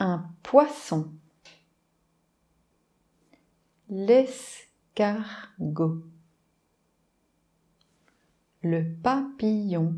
un poisson. L'escargot. Le papillon.